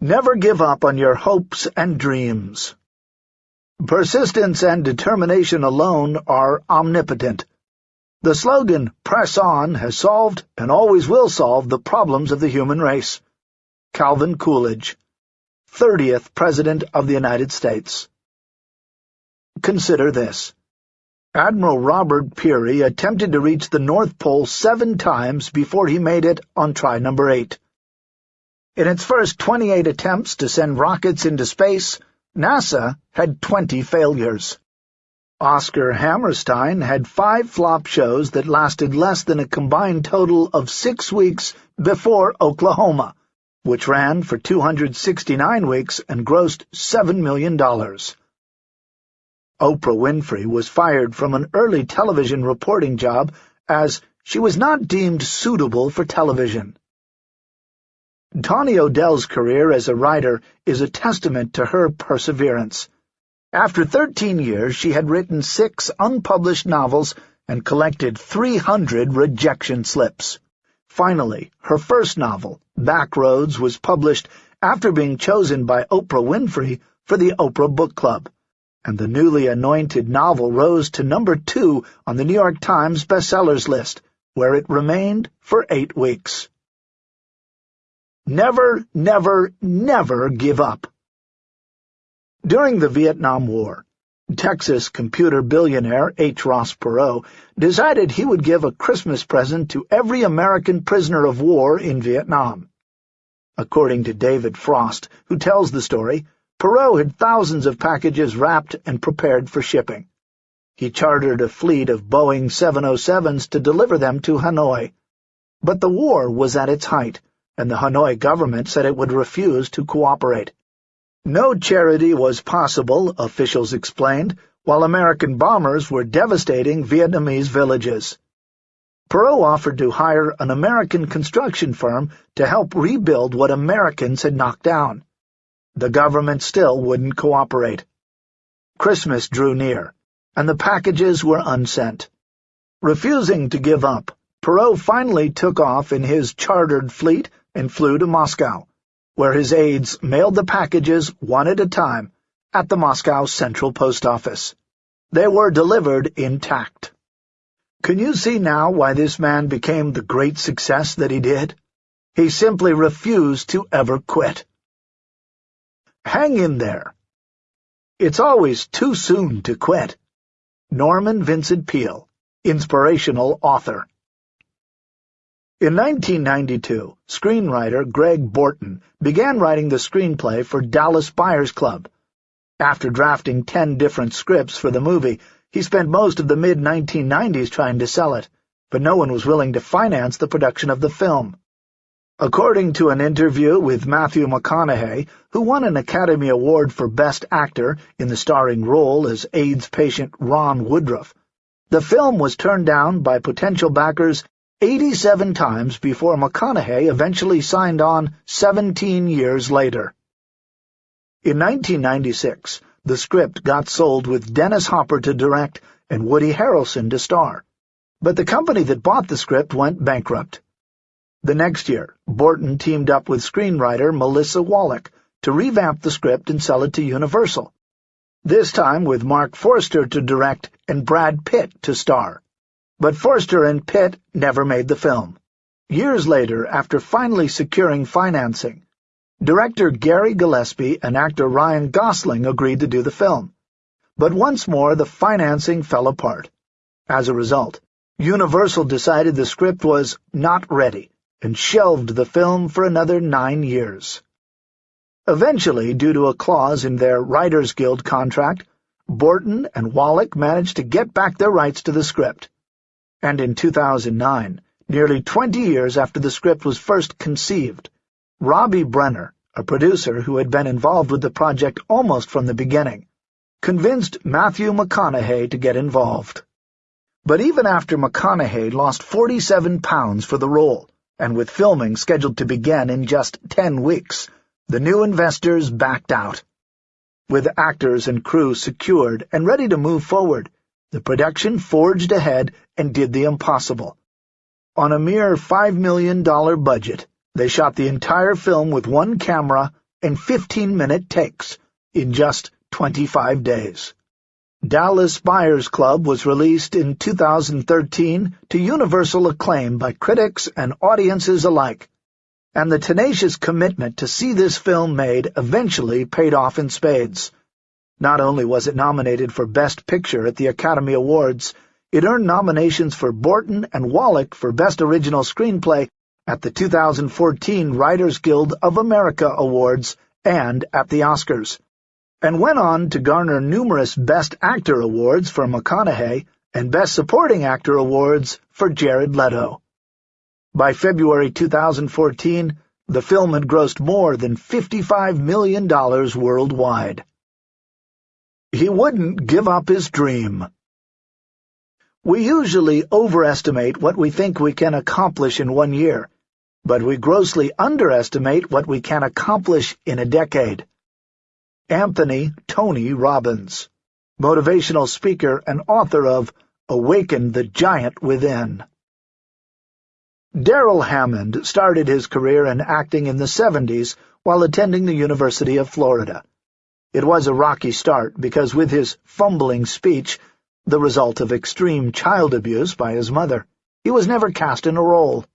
Never give up on your hopes and dreams. Persistence and determination alone are omnipotent. The slogan, Press On, has solved and always will solve the problems of the human race. Calvin Coolidge, 30th President of the United States. Consider this. Admiral Robert Peary attempted to reach the North Pole seven times before he made it on try number eight. In its first 28 attempts to send rockets into space, NASA had 20 failures. Oscar Hammerstein had five flop shows that lasted less than a combined total of six weeks before Oklahoma, which ran for 269 weeks and grossed $7 million. Oprah Winfrey was fired from an early television reporting job as she was not deemed suitable for television. Tawni O'Dell's career as a writer is a testament to her perseverance. After thirteen years, she had written six unpublished novels and collected 300 rejection slips. Finally, her first novel, Backroads, was published after being chosen by Oprah Winfrey for the Oprah Book Club, and the newly anointed novel rose to number two on the New York Times bestsellers list, where it remained for eight weeks. Never, never, never give up. During the Vietnam War, Texas computer billionaire H. Ross Perot decided he would give a Christmas present to every American prisoner of war in Vietnam. According to David Frost, who tells the story, Perot had thousands of packages wrapped and prepared for shipping. He chartered a fleet of Boeing 707s to deliver them to Hanoi. But the war was at its height, and the Hanoi government said it would refuse to cooperate. No charity was possible, officials explained, while American bombers were devastating Vietnamese villages. Perot offered to hire an American construction firm to help rebuild what Americans had knocked down. The government still wouldn't cooperate. Christmas drew near, and the packages were unsent. Refusing to give up, Perot finally took off in his chartered fleet and flew to Moscow, where his aides mailed the packages one at a time at the Moscow Central Post Office. They were delivered intact. Can you see now why this man became the great success that he did? He simply refused to ever quit. Hang in there. It's always too soon to quit. Norman Vincent Peale, Inspirational Author in 1992, screenwriter Greg Borten began writing the screenplay for Dallas Buyers Club. After drafting ten different scripts for the movie, he spent most of the mid-1990s trying to sell it, but no one was willing to finance the production of the film. According to an interview with Matthew McConaughey, who won an Academy Award for Best Actor in the starring role as AIDS patient Ron Woodroof, the film was turned down by potential backers 87 times before McConaughey eventually signed on 17 years later. In 1996, the script got sold with Dennis Hopper to direct and Woody Harrelson to star, but the company that bought the script went bankrupt. The next year, Borten teamed up with screenwriter Melissa Wallack to revamp the script and sell it to Universal, this time with Marc Forster to direct and Brad Pitt to star. But Forster and Pitt never made the film. Years later, after finally securing financing, director Gary Gillespie and actor Ryan Gosling agreed to do the film. But once more the financing fell apart. As a result, Universal decided the script was not ready and shelved the film for another nine years. Eventually, due to a clause in their Writers Guild contract, Borten and Wallack managed to get back their rights to the script and in 2009, nearly 20 years after the script was first conceived, Robbie Brenner, a producer who had been involved with the project almost from the beginning, convinced Matthew McConaughey to get involved. But even after McConaughey lost 47 pounds for the role, and with filming scheduled to begin in just 10 weeks, the new investors backed out. With actors and crew secured and ready to move forward, the production forged ahead and did the impossible. On a mere $5 million budget, they shot the entire film with one camera and 15-minute takes in just 25 days. Dallas Buyers Club was released in 2013 to universal acclaim by critics and audiences alike, and the tenacious commitment to see this film made eventually paid off in spades. Not only was it nominated for Best Picture at the Academy Awards, it earned nominations for Borten and Wallack for Best Original Screenplay at the 2014 Writers Guild of America Awards and at the Oscars and went on to garner numerous Best Actor awards for McConaughey and Best Supporting Actor awards for Jared Leto. By February 2014, the film had grossed more than $55 million worldwide. He wouldn't give up his dream. We usually overestimate what we think we can accomplish in one year, but we grossly underestimate what we can accomplish in a decade. Anthony Tony Robbins, motivational speaker and author of Awaken the Giant Within. Darrell Hammond started his career in acting in the 70s while attending the University of Florida. It was a rocky start because with his fumbling speech, the result of extreme child abuse by his mother, he was never cast in a role.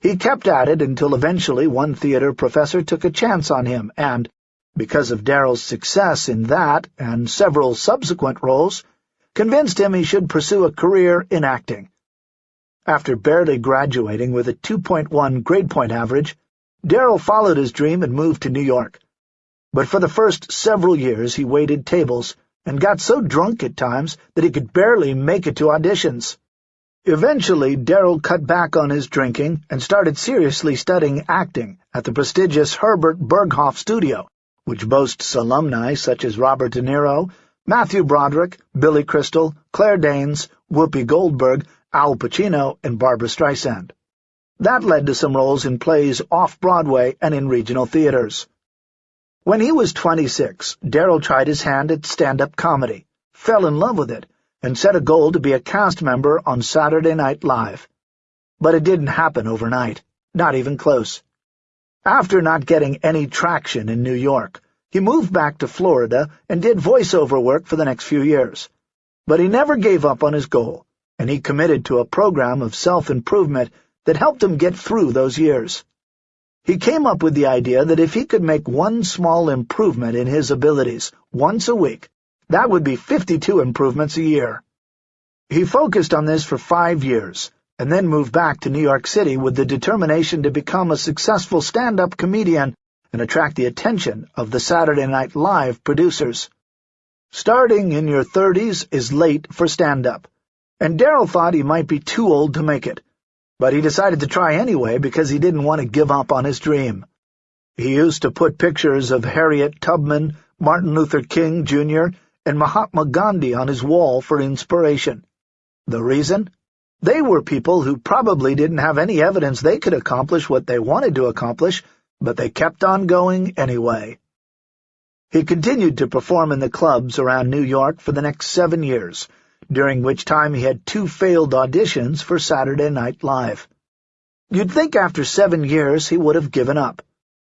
He kept at it until eventually one theater professor took a chance on him and, because of Darrell's success in that and several subsequent roles, convinced him he should pursue a career in acting. After barely graduating with a 2.1 grade point average, Darrell followed his dream and moved to New York. But for the first several years he waited tables and got so drunk at times that he could barely make it to auditions. Eventually, Darrell cut back on his drinking and started seriously studying acting at the prestigious Herbert Berghof Studio, which boasts alumni such as Robert De Niro, Matthew Broderick, Billy Crystal, Claire Danes, Whoopi Goldberg, Al Pacino, and Barbra Streisand. That led to some roles in plays off-Broadway and in regional theaters. When he was 26, Darrell tried his hand at stand-up comedy, fell in love with it, and set a goal to be a cast member on Saturday Night Live. But it didn't happen overnight, not even close. After not getting any traction in New York, he moved back to Florida and did voiceover work for the next few years. But he never gave up on his goal, and he committed to a program of self-improvement that helped him get through those years. He came up with the idea that if he could make one small improvement in his abilities once a week, that would be 52 improvements a year. He focused on this for five years, and then moved back to New York City with the determination to become a successful stand-up comedian and attract the attention of the Saturday Night Live producers. Starting in your 30s is late for stand-up, and Darrell thought he might be too old to make it, but he decided to try anyway because he didn't want to give up on his dream. He used to put pictures of Harriet Tubman, Martin Luther King, Jr., and Mahatma Gandhi on his wall for inspiration. The reason? They were people who probably didn't have any evidence they could accomplish what they wanted to accomplish, but they kept on going anyway. He continued to perform in the clubs around New York for the next seven years, during which time he had two failed auditions for Saturday Night Live. You'd think after seven years he would have given up.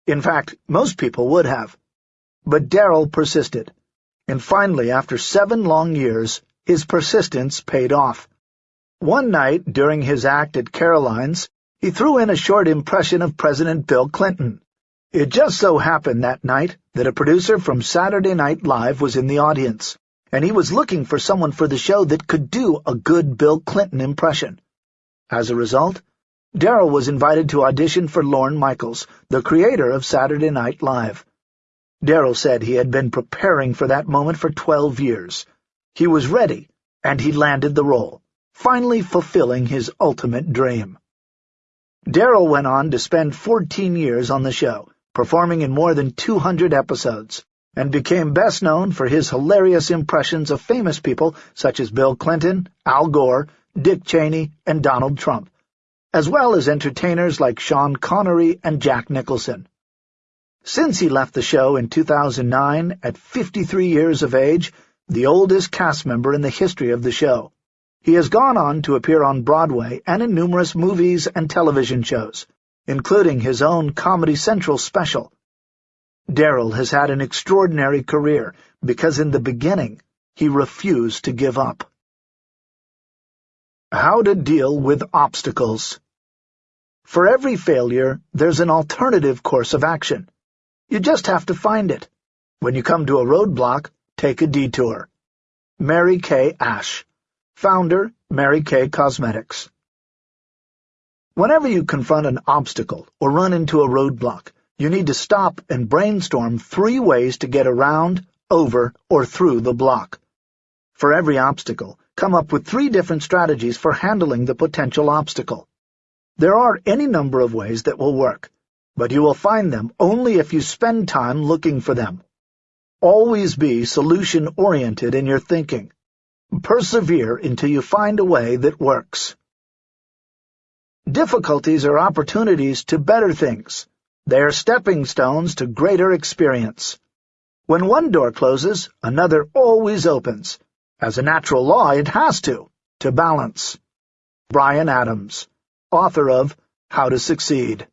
In fact, most people would have. But Darrell persisted, and finally, after seven long years, his persistence paid off. One night, during his act at Caroline's, he threw in a short impression of President Bill Clinton. It just so happened that night that a producer from Saturday Night Live was in the audience, and he was looking for someone for the show that could do a good Bill Clinton impression. As a result, Darrell was invited to audition for Lorne Michaels, the creator of Saturday Night Live. Darrell said he had been preparing for that moment for twelve years. He was ready, and he landed the role finally fulfilling his ultimate dream. Darrell went on to spend 14 years on the show, performing in more than 200 episodes, and became best known for his hilarious impressions of famous people such as Bill Clinton, Al Gore, Dick Cheney, and Donald Trump, as well as entertainers like Sean Connery and Jack Nicholson. Since he left the show in 2009, at 53 years of age, the oldest cast member in the history of the show, he has gone on to appear on Broadway and in numerous movies and television shows, including his own Comedy Central special. Darrell has had an extraordinary career because in the beginning he refused to give up. How to deal with obstacles For every failure, there's an alternative course of action. You just have to find it. When you come to a roadblock, take a detour. Mary Kay Ash, Founder, Mary Kay Cosmetics Whenever you confront an obstacle or run into a roadblock, you need to stop and brainstorm three ways to get around, over, or through the block. For every obstacle, come up with three different strategies for handling the potential obstacle. There are any number of ways that will work, but you will find them only if you spend time looking for them. Always be solution-oriented in your thinking. Persevere until you find a way that works. Difficulties are opportunities to better things. They are stepping stones to greater experience. When one door closes, another always opens. As a natural law, it has to, to balance. Brian Adams, author of How to Succeed.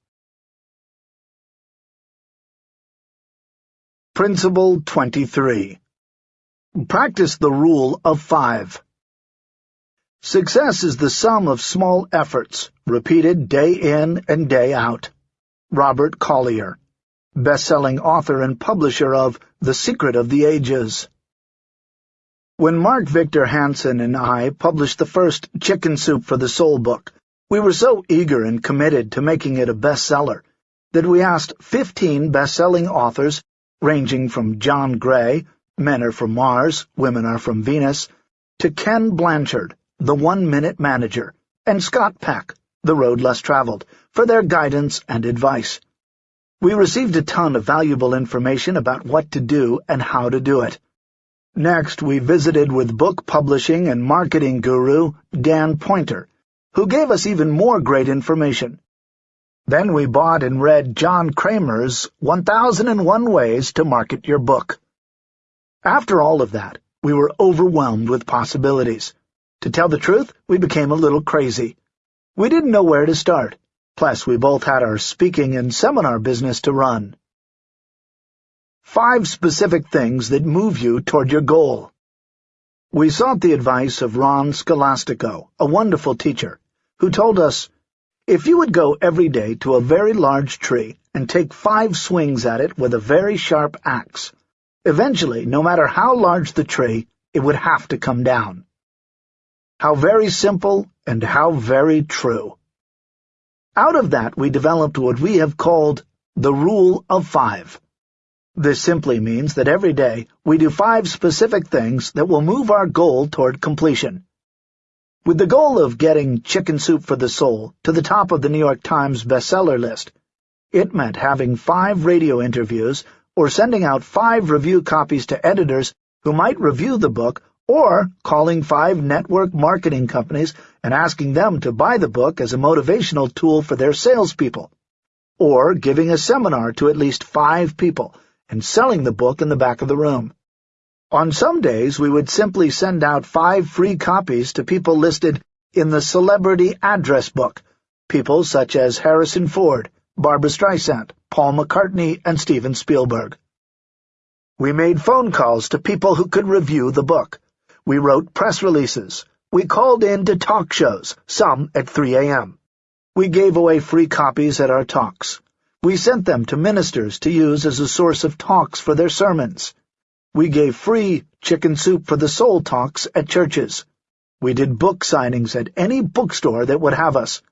Principle 23 Practice the Rule of Five Success is the sum of small efforts, repeated day in and day out. Robert Collier, best-selling author and publisher of The Secret of the Ages. When Mark Victor Hansen and I published the first Chicken Soup for the Soul book, we were so eager and committed to making it a bestseller that we asked 15 best-selling authors, ranging from John Gray, Men are from Mars, Women are from Venus, to Ken Blanchard, the One-Minute Manager, and Scott Peck, The Road Less Traveled, for their guidance and advice. We received a ton of valuable information about what to do and how to do it. Next, we visited with book publishing and marketing guru Dan Poynter, who gave us even more great information. Then we bought and read John Kremer's 1001 Ways to Market Your Book. After all of that, we were overwhelmed with possibilities. To tell the truth, we became a little crazy. We didn't know where to start. Plus, we both had our speaking and seminar business to run. Five specific things that move you toward your goal. We sought the advice of Ron Scholastico, a wonderful teacher, who told us, if you would go every day to a very large tree and take five swings at it with a very sharp axe, eventually, no matter how large the tree, it would have to come down. How very simple and how very true. Out of that we developed what we have called the Rule of Five. This simply means that every day we do five specific things that will move our goal toward completion. With the goal of getting Chicken Soup for the Soul to the top of the New York Times bestseller list, it meant having five radio interviews or sending out five review copies to editors who might review the book or calling five network marketing companies and asking them to buy the book as a motivational tool for their salespeople, or giving a seminar to at least five people and selling the book in the back of the room. On some days, we would simply send out five free copies to people listed in the Celebrity Address Book, people such as Harrison Ford, Barbara Streisand, Paul McCartney, and Steven Spielberg. We made phone calls to people who could review the book. We wrote press releases. We called in to talk shows, some at 3 a.m. We gave away free copies at our talks. We sent them to ministers to use as a source of talks for their sermons. We gave free chicken soup for the soul talks at churches. We did book signings at any bookstore that would have us.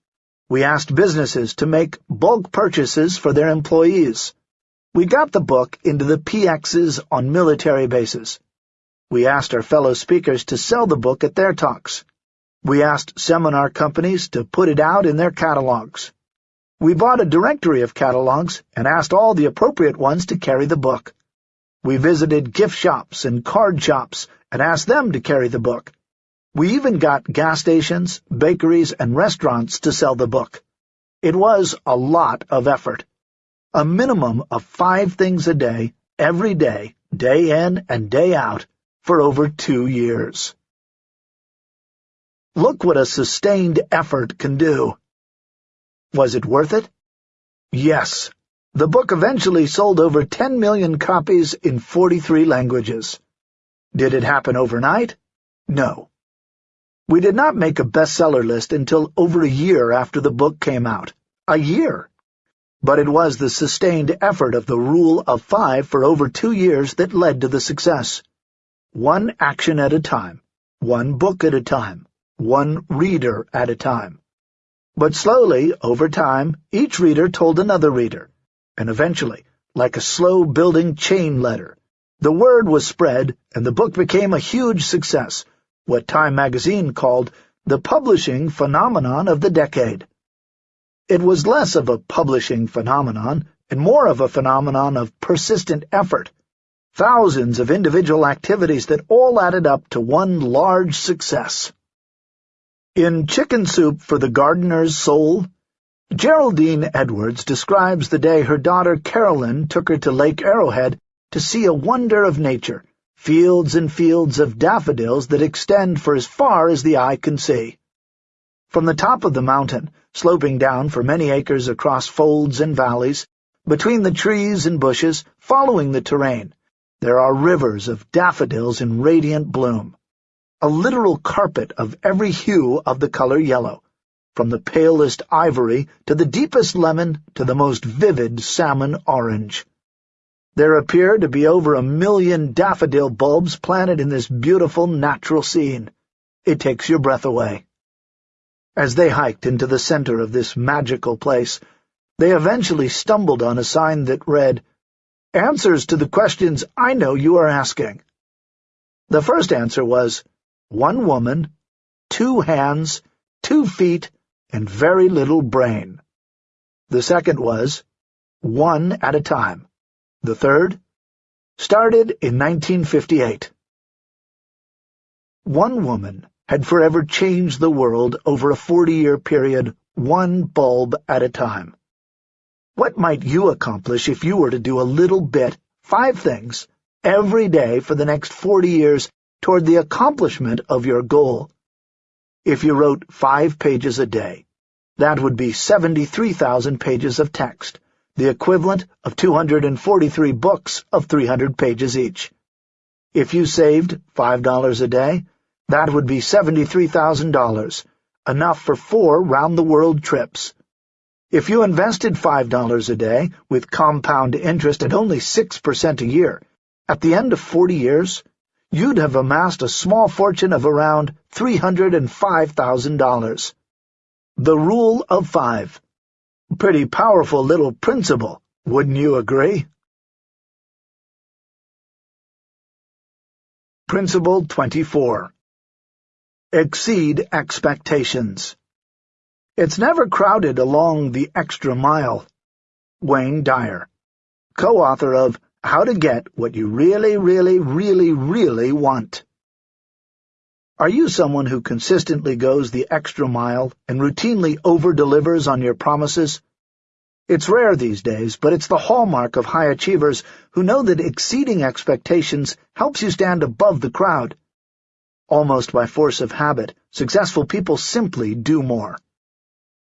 We asked businesses to make bulk purchases for their employees. We got the book into the PXs on military bases. We asked our fellow speakers to sell the book at their talks. We asked seminar companies to put it out in their catalogs. We bought a directory of catalogs and asked all the appropriate ones to carry the book. We visited gift shops and card shops and asked them to carry the book. We even got gas stations, bakeries, and restaurants to sell the book. It was a lot of effort. A minimum of five things a day, every day, day in and day out, for over two years. Look what a sustained effort can do. Was it worth it? Yes. The book eventually sold over 10 million copies in 43 languages. Did it happen overnight? No. We did not make a bestseller list until over a year after the book came out. A year! But it was the sustained effort of the Rule of Five for over two years that led to the success. One action at a time, one book at a time, one reader at a time. But slowly, over time, each reader told another reader, and eventually, like a slow-building chain letter, the word was spread and the book became a huge success, what Time magazine called the publishing phenomenon of the decade. It was less of a publishing phenomenon and more of a phenomenon of persistent effort, thousands of individual activities that all added up to one large success. In Chicken Soup for the Gardener's Soul, Geraldine Edwards describes the day her daughter Carolyn took her to Lake Arrowhead to see a wonder of nature, fields and fields of daffodils that extend for as far as the eye can see. From the top of the mountain, sloping down for many acres across folds and valleys, between the trees and bushes, following the terrain, there are rivers of daffodils in radiant bloom, a literal carpet of every hue of the color yellow, from the palest ivory to the deepest lemon to the most vivid salmon orange. There appear to be over a million daffodil bulbs planted in this beautiful natural scene. It takes your breath away. As they hiked into the center of this magical place, they eventually stumbled on a sign that read, Answers to the questions I know you are asking. The first answer was, one woman, two hands, two feet, and very little brain. The second was, one at a time. The third, started in 1958. One woman had forever changed the world over a 40-year period, one bulb at a time. What might you accomplish if you were to do a little bit, five things, every day for the next 40 years toward the accomplishment of your goal? If you wrote five pages a day, that would be 73,000 pages of text, the equivalent of 243 books of 300 pages each. If you saved $5 a day, that would be $73,000, enough for four round-the-world trips. If you invested $5 a day, with compound interest at only 6% a year, at the end of 40 years, you'd have amassed a small fortune of around $305,000. The Rule of Five. Pretty powerful little principle, wouldn't you agree? Principle 24 Exceed expectations. It's never crowded along the extra mile. Wayne Dyer, co-author of How to Get What You Really, Really, Really, Really Want. Are you someone who consistently goes the extra mile and routinely over-delivers on your promises? It's rare these days, but it's the hallmark of high achievers who know that exceeding expectations helps you stand above the crowd. Almost by force of habit, successful people simply do more.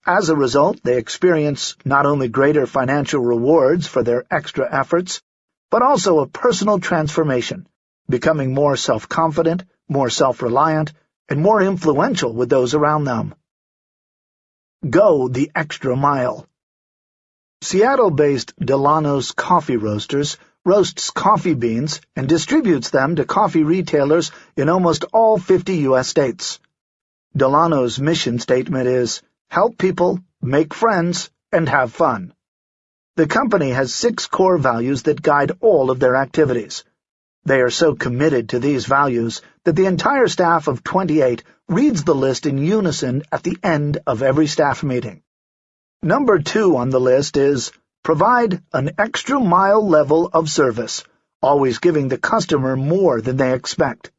As a result, they experience not only greater financial rewards for their extra efforts, but also a personal transformation, becoming more self-confident, more self-reliant, and more influential with those around them. Go the extra mile. Seattle-based Dillanos Coffee Roasters roasts coffee beans and distributes them to coffee retailers in almost all 50 U.S. states. Dillanos mission statement is, help people, make friends, and have fun. The company has six core values that guide all of their activities. They are so committed to these values that the entire staff of 28 reads the list in unison at the end of every staff meeting. Number two on the list is Provide an extra mile level of service, always giving the customer more than they expect.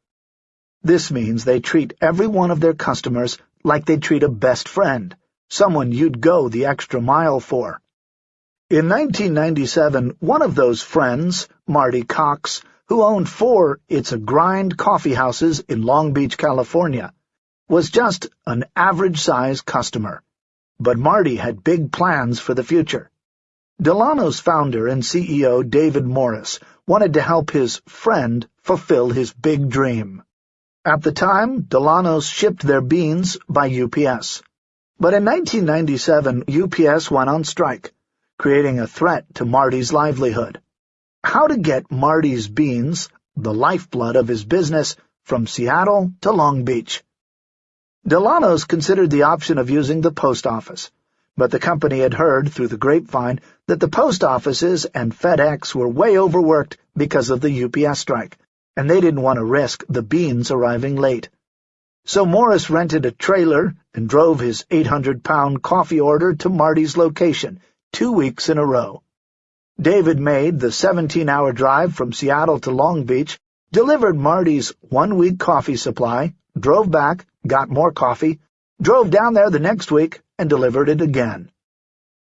This means they treat every one of their customers like they treat a best friend, someone you'd go the extra mile for. In 1997, one of those friends, Marty Cox, who owned four It's a Grind coffee houses in Long Beach, California, was just an average-size customer. But Marty had big plans for the future. Dillanos founder and CEO David Morris wanted to help his friend fulfill his big dream. At the time, Dillanos shipped their beans by UPS. But in 1997, UPS went on strike, creating a threat to Marty's livelihood. How to get Marty's beans, the lifeblood of his business, from Seattle to Long Beach. Dillanos considered the option of using the post office, but the company had heard through the grapevine that the post offices and FedEx were way overworked because of the UPS strike, and they didn't want to risk the beans arriving late. So Morris rented a trailer and drove his 800-pound coffee order to Marty's location two weeks in a row. David made the 17-hour drive from Seattle to Long Beach, delivered Marty's one-week coffee supply, drove back, got more coffee, drove down there the next week, and delivered it again.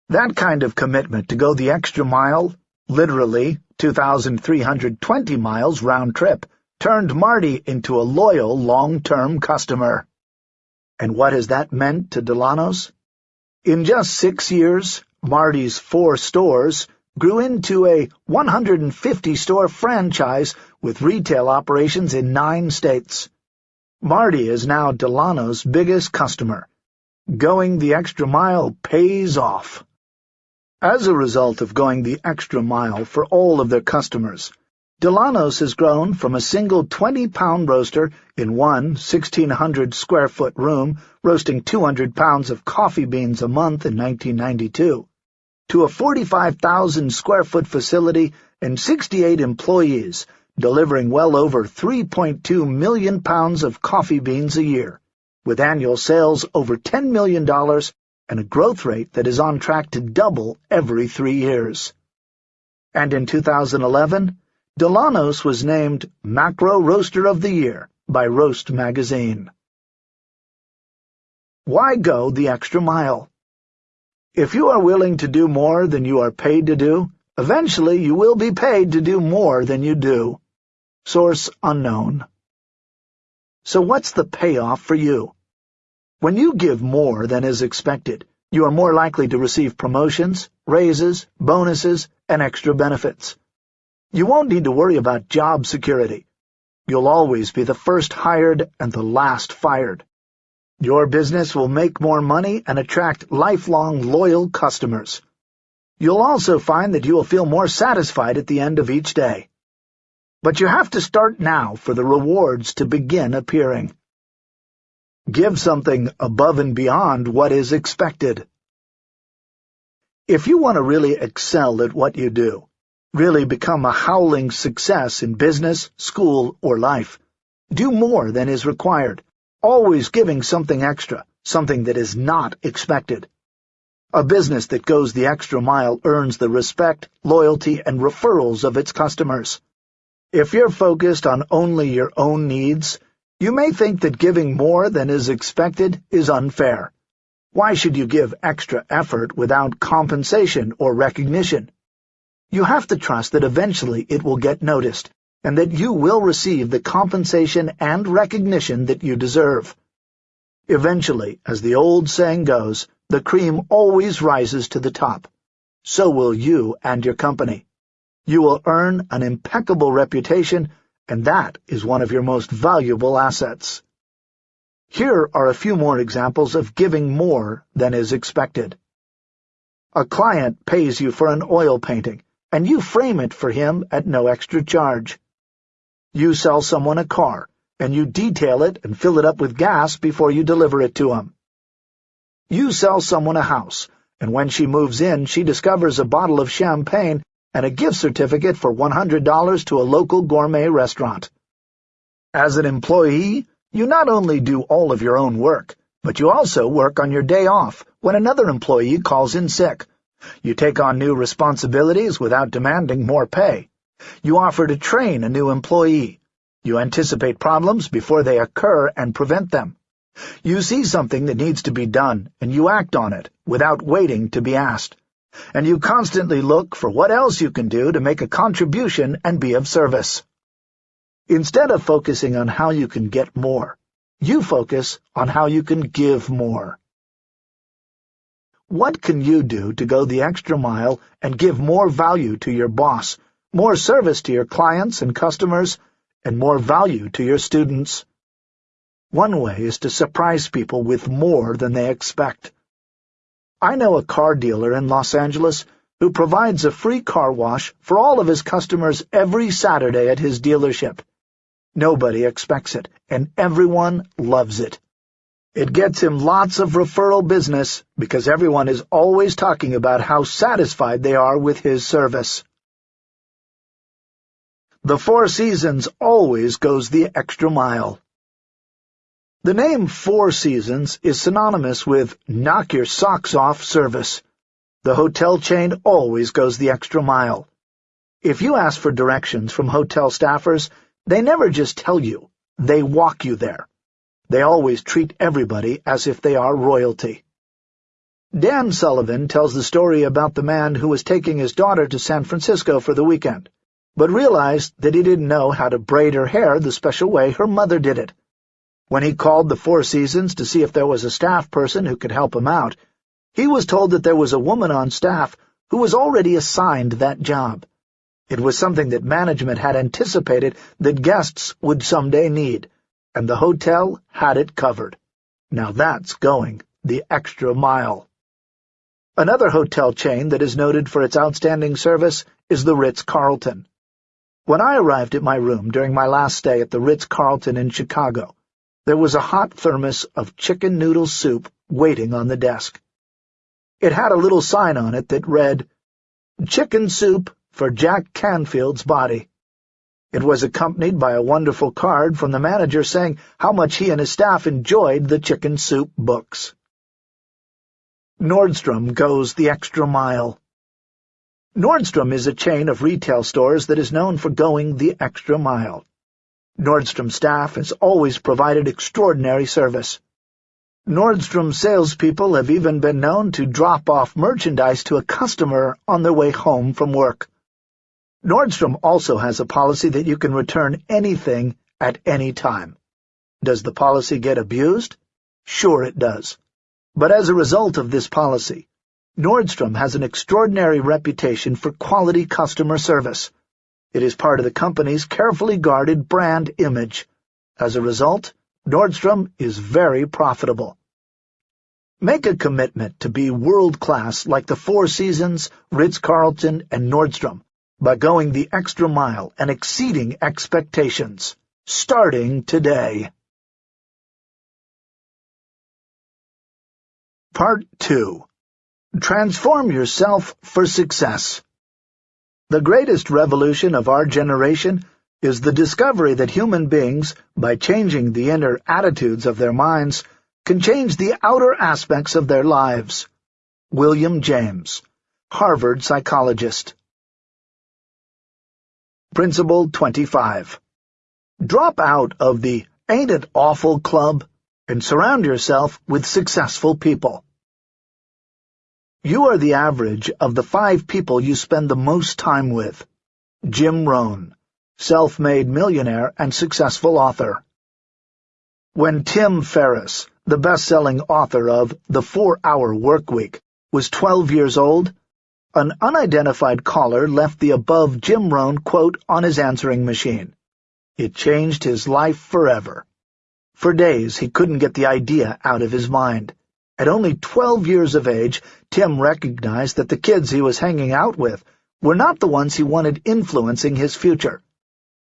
That kind of commitment to go the extra mile, literally 2,320 miles round trip, turned Marty into a loyal long-term customer. And what has that meant to Dillanos? In just six years, Marty's four stores grew into a 150-store franchise with retail operations in nine states. Marty is now Dillanos biggest customer. Going the extra mile pays off. As a result of going the extra mile for all of their customers, Dillanos has grown from a single 20-pound roaster in one 1,600-square-foot room roasting 200 pounds of coffee beans a month in 1992 to a 45,000-square-foot facility and 68 employees, delivering well over 3.2 million pounds of coffee beans a year, with annual sales over $10 million and a growth rate that is on track to double every three years. And in 2011, Dillanos was named Macro Roaster of the Year by Roast Magazine. Why go the extra mile? If you are willing to do more than you are paid to do, eventually you will be paid to do more than you do. Source unknown. So what's the payoff for you? When you give more than is expected, you are more likely to receive promotions, raises, bonuses, and extra benefits. You won't need to worry about job security. You'll always be the first hired and the last fired. Your business will make more money and attract lifelong loyal customers. You'll also find that you will feel more satisfied at the end of each day. But you have to start now for the rewards to begin appearing. Give something above and beyond what is expected. If you want to really excel at what you do, really become a howling success in business, school, or life, do more than is required always giving something extra, something that is not expected. A business that goes the extra mile earns the respect, loyalty, and referrals of its customers. If you're focused on only your own needs, you may think that giving more than is expected is unfair. Why should you give extra effort without compensation or recognition? You have to trust that eventually it will get noticed, and that you will receive the compensation and recognition that you deserve. Eventually, as the old saying goes, the cream always rises to the top. So will you and your company. You will earn an impeccable reputation, and that is one of your most valuable assets. Here are a few more examples of giving more than is expected. A client pays you for an oil painting, and you frame it for him at no extra charge. You sell someone a car, and you detail it and fill it up with gas before you deliver it to him. You sell someone a house, and when she moves in, she discovers a bottle of champagne and a gift certificate for $100 to a local gourmet restaurant. As an employee, you not only do all of your own work, but you also work on your day off when another employee calls in sick. You take on new responsibilities without demanding more pay. You offer to train a new employee. You anticipate problems before they occur and prevent them. You see something that needs to be done, and you act on it, without waiting to be asked. And you constantly look for what else you can do to make a contribution and be of service. Instead of focusing on how you can get more, you focus on how you can give more. What can you do to go the extra mile and give more value to your boss, more service to your clients and customers, and more value to your students? One way is to surprise people with more than they expect. I know a car dealer in Los Angeles who provides a free car wash for all of his customers every Saturday at his dealership. Nobody expects it, and everyone loves it. It gets him lots of referral business because everyone is always talking about how satisfied they are with his service. The Four Seasons always goes the extra mile. The name Four Seasons is synonymous with knock your socks off service. The hotel chain always goes the extra mile. If you ask for directions from hotel staffers, they never just tell you, they walk you there. They always treat everybody as if they are royalty. Dan Sullivan tells the story about the man who was taking his daughter to San Francisco for the weekend, but realized that he didn't know how to braid her hair the special way her mother did it. When he called the Four Seasons to see if there was a staff person who could help him out, he was told that there was a woman on staff who was already assigned that job. It was something that management had anticipated that guests would someday need, and the hotel had it covered. Now that's going the extra mile. Another hotel chain that is noted for its outstanding service is the Ritz-Carlton. When I arrived at my room during my last stay at the Ritz-Carlton in Chicago, there was a hot thermos of chicken noodle soup waiting on the desk. It had a little sign on it that read, Chicken Soup for Jack Canfield's Body. It was accompanied by a wonderful card from the manager saying how much he and his staff enjoyed the chicken soup books. Nordstrom goes the extra mile. Nordstrom is a chain of retail stores that is known for going the extra mile. Nordstrom staff has always provided extraordinary service. Nordstrom salespeople have even been known to drop off merchandise to a customer on their way home from work. Nordstrom also has a policy that you can return anything at any time. Does the policy get abused? Sure it does. But as a result of this policy, Nordstrom has an extraordinary reputation for quality customer service. It is part of the company's carefully guarded brand image. As a result, Nordstrom is very profitable. Make a commitment to be world-class like the Four Seasons, Ritz-Carlton, and Nordstrom by going the extra mile and exceeding expectations, starting today. Part 2 Transform Yourself for Success the greatest revolution of our generation is the discovery that human beings, by changing the inner attitudes of their minds, can change the outer aspects of their lives. William James, Harvard psychologist. Principle 25. Drop out of the Ain't It Awful Club and surround yourself with successful people. You are the average of the five people you spend the most time with. Jim Rohn, self-made millionaire and successful author. When Tim Ferriss, the best-selling author of The Four-Hour Workweek, was 12 years old, an unidentified caller left the above Jim Rohn quote on his answering machine. It changed his life forever. For days he couldn't get the idea out of his mind. At only twelve years of age, Tim recognized that the kids he was hanging out with were not the ones he wanted influencing his future.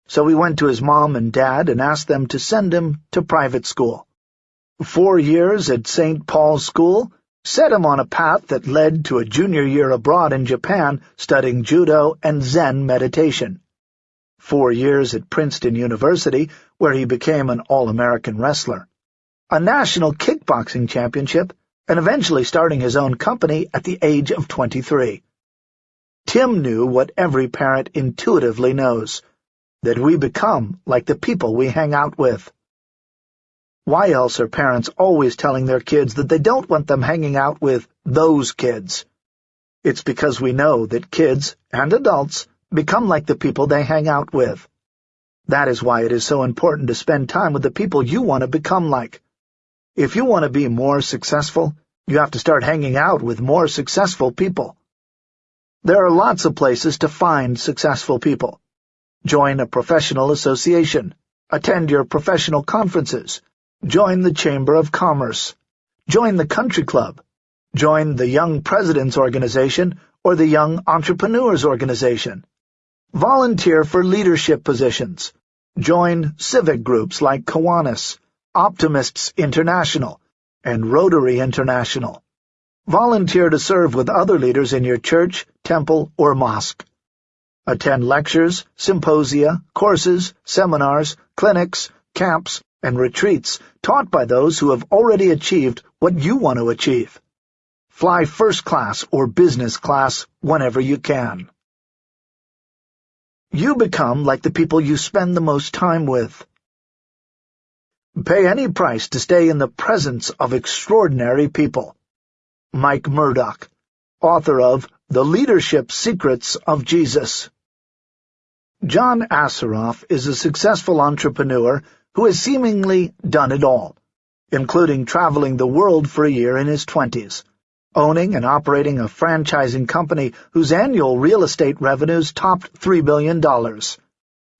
So he went to his mom and dad and asked them to send him to private school. Four years at St. Paul's School set him on a path that led to a junior year abroad in Japan studying judo and Zen meditation. Four years at Princeton University, where he became an All-American wrestler. A national kickboxing championship, and eventually starting his own company at the age of 23. Tim knew what every parent intuitively knows, that we become like the people we hang out with. Why else are parents always telling their kids that they don't want them hanging out with those kids? It's because we know that kids and adults become like the people they hang out with. That is why it is so important to spend time with the people you want to become like. If you want to be more successful, You have to start hanging out with more successful people. There are lots of places to find successful people. Join a professional association. Attend your professional conferences. Join the Chamber of Commerce. Join the country club. Join the Young Presidents Organization or the Young Entrepreneurs Organization. Volunteer for leadership positions. Join civic groups like Kiwanis, Optimists International, and Rotary International. Volunteer to serve with other leaders in your church, temple, or mosque. Attend lectures, symposia, courses, seminars, clinics, camps, and retreats taught by those who have already achieved what you want to achieve. Fly first class or business class whenever you can. You become like the people you spend the most time with. Pay any price to stay in the presence of extraordinary people. Mike Murdock, author of The Leadership Secrets of Jesus. John Assaraf is a successful entrepreneur who has seemingly done it all, including traveling the world for a year in his twenties owning and operating a franchising company whose annual real estate revenues topped $3 billion,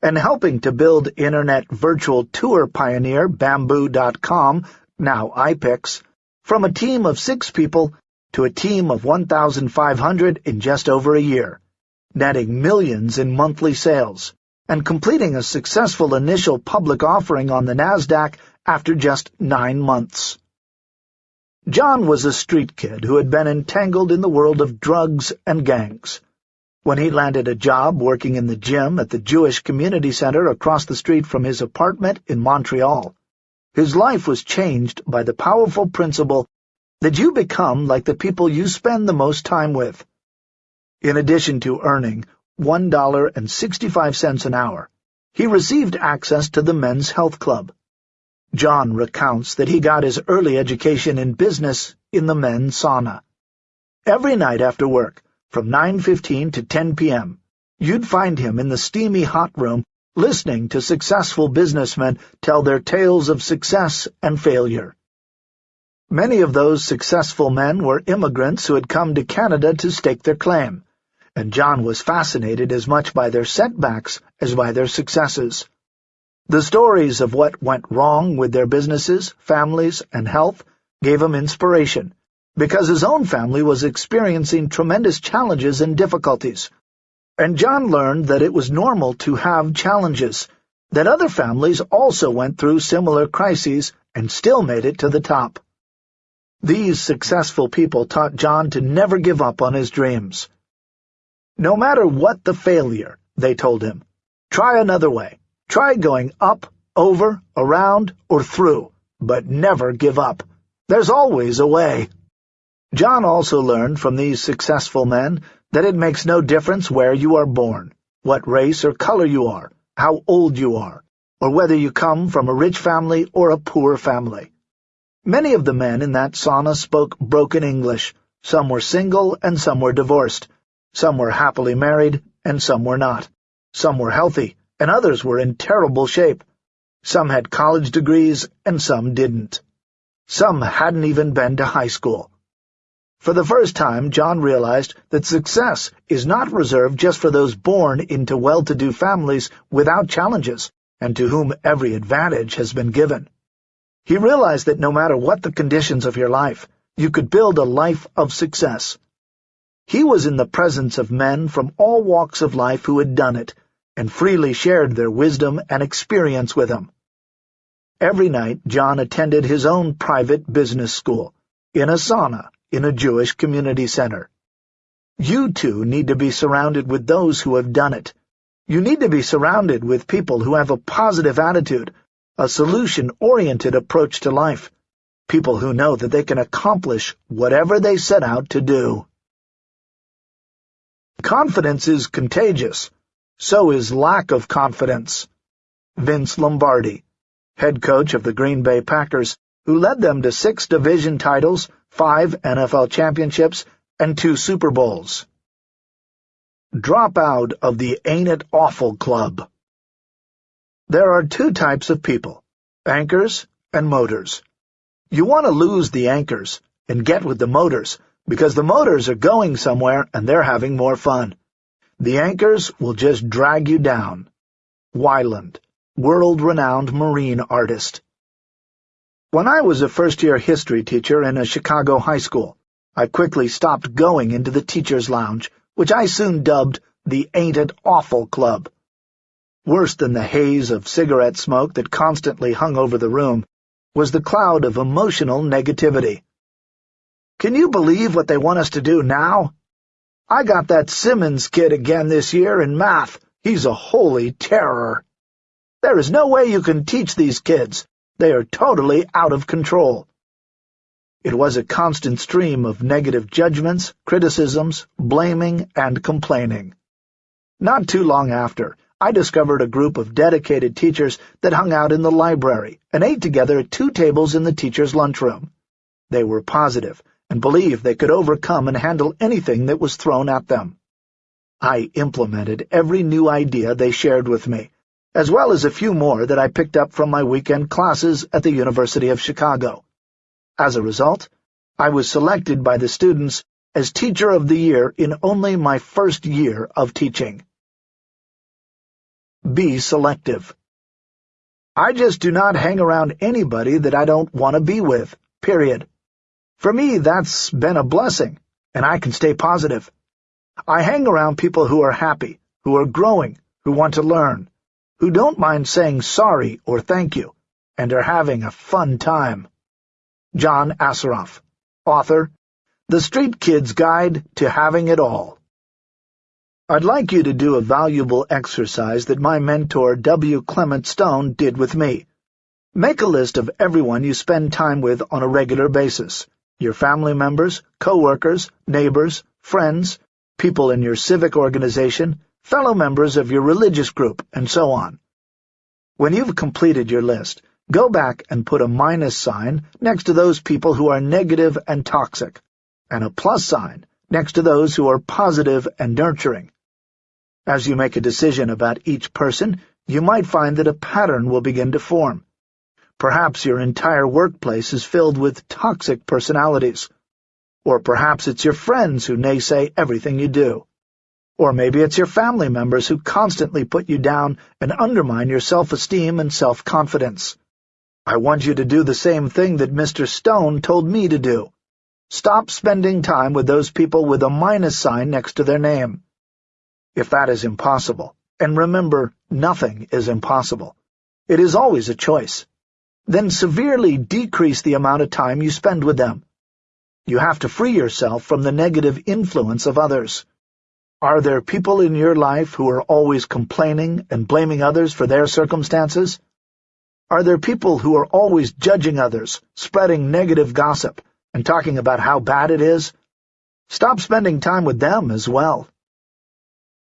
and helping to build Internet virtual tour pioneer Bamboo.com, now iPix, from a team of six people to a team of 1,500 in just over a year, netting millions in monthly sales, and completing a successful initial public offering on the NASDAQ after just nine months. John was a street kid who had been entangled in the world of drugs and gangs. When he landed a job working in the gym at the Jewish Community Center across the street from his apartment in Montreal, his life was changed by the powerful principle that you become like the people you spend the most time with. In addition to earning $1.65 an hour, he received access to the Men's Health Club, John recounts that he got his early education in business in the men's sauna. Every night after work, from 9.15 to 10 p.m., you'd find him in the steamy hot room listening to successful businessmen tell their tales of success and failure. Many of those successful men were immigrants who had come to Canada to stake their claim, and John was fascinated as much by their setbacks as by their successes. The stories of what went wrong with their businesses, families, and health gave him inspiration, because his own family was experiencing tremendous challenges and difficulties. And John learned that it was normal to have challenges, that other families also went through similar crises and still made it to the top. These successful people taught John to never give up on his dreams. No matter what the failure, they told him, try another way. Try going up, over, around, or through, but never give up. There's always a way. John also learned from these successful men that it makes no difference where you are born, what race or color you are, how old you are, or whether you come from a rich family or a poor family. Many of the men in that sauna spoke broken English. Some were single and some were divorced. Some were happily married and some were not. Some were healthy and others were in terrible shape. Some had college degrees, and some didn't. Some hadn't even been to high school. For the first time, John realized that success is not reserved just for those born into well-to-do families without challenges, and to whom every advantage has been given. He realized that no matter what the conditions of your life, you could build a life of success. He was in the presence of men from all walks of life who had done it, and freely shared their wisdom and experience with him. Every night John attended his own private business school, in a sauna, in a Jewish community center. You, too, need to be surrounded with those who have done it. You need to be surrounded with people who have a positive attitude, a solution-oriented approach to life, people who know that they can accomplish whatever they set out to do. Confidence is contagious, so is lack of confidence. Vince Lombardi, head coach of the Green Bay Packers, who led them to six division titles, five NFL championships, and two Super Bowls. Drop out of the Ain't It Awful Club. There are two types of people, anchors and motors. You want to lose the anchors, and get with the motors, because the motors are going somewhere and they're having more fun. The anchors will just drag you down. Wyland, world-renowned marine artist. When I was a first-year history teacher in a Chicago high school, I quickly stopped going into the teacher's lounge, which I soon dubbed the Ain't It Awful Club. Worse than the haze of cigarette smoke that constantly hung over the room was the cloud of emotional negativity. Can you believe what they want us to do now? I got that Simmons kid again this year in math. He's a holy terror. There is no way you can teach these kids. They are totally out of control. It was a constant stream of negative judgments, criticisms, blaming, and complaining. Not too long after, I discovered a group of dedicated teachers that hung out in the library and ate together at two tables in the teacher's lunchroom. They were positive and believed they could overcome and handle anything that was thrown at them. I implemented every new idea they shared with me, as well as a few more that I picked up from my weekend classes at the University of Chicago. As a result, I was selected by the students as Teacher of the Year in only my first year of teaching. Be selective. I just do not hang around anybody that I don't want to be with, period. For me, that's been a blessing, and I can stay positive. I hang around people who are happy, who are growing, who want to learn, who don't mind saying sorry or thank you, and are having a fun time. John Assaraf, author, The Street Kid's Guide to Having It All. I'd like you to do a valuable exercise that my mentor W. Clement Stone did with me. Make a list of everyone you spend time with on a regular basis your family members, co-workers, neighbors, friends, people in your civic organization, fellow members of your religious group, and so on. When you've completed your list, go back and put a minus sign next to those people who are negative and toxic, and a plus sign next to those who are positive and nurturing. As you make a decision about each person, you might find that a pattern will begin to form. Perhaps your entire workplace is filled with toxic personalities. Or perhaps it's your friends who naysay everything you do. Or maybe it's your family members who constantly put you down and undermine your self-esteem and self-confidence. I want you to do the same thing that Mr. Stone told me to do. Stop spending time with those people with a minus sign next to their name. If that is impossible, and remember, nothing is impossible, it is always a choice then severely decrease the amount of time you spend with them. You have to free yourself from the negative influence of others. Are there people in your life who are always complaining and blaming others for their circumstances? Are there people who are always judging others, spreading negative gossip, and talking about how bad it is? Stop spending time with them as well.